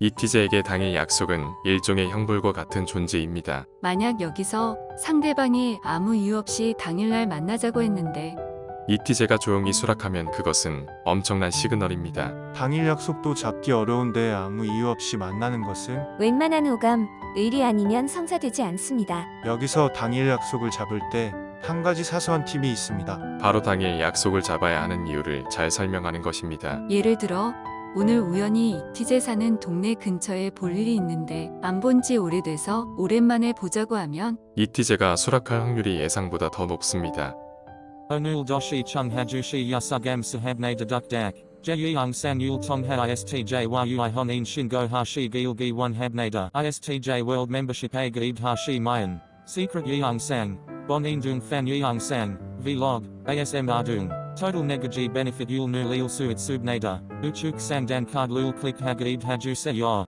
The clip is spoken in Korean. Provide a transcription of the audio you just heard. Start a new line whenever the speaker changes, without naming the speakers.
이티제에게 당일 약속은 일종의 형벌과 같은 존재입니다.
만약 여기서 상대방이 아무 이유 없이 당일날 만나자고 했는데
이티제가 조용히 수락하면 그것은 엄청난 시그널입니다.
당일 약속도 잡기 어려운데 아무 이유 없이 만나는 것은
웬만한 호감, 의리 아니면 성사되지 않습니다.
여기서 당일 약속을 잡을 때 한 가지 사소한 팁이 있습니다.
바로 당일 약속을 잡아야 하는 이유를 잘 설명하는 것입니다.
예를 들어 오늘 우연히 이티제 사는 동네 근처에 볼 일이 있는데 안 본 지 오래돼서 오랜만에 보자고 하면
이티제가 수락할 확률이 예상보다 더 높습니다.
Onul doshi chung hajushi yasugam sahabne dedukdak. Jeyang sang yul tongha istj yui honin shingo hashi gilgi one habnada. Istj world membership a gaib hashi mayan. Secret yang sang. Bonin dung fan yang sang. Vlog. ASM ardung. Total negaji benefit yul nu lil suit subnada. Uchuk sang dan card lul click hagaib haju se yor.